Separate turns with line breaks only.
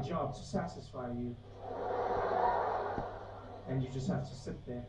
job to satisfy you. And you just have to sit there.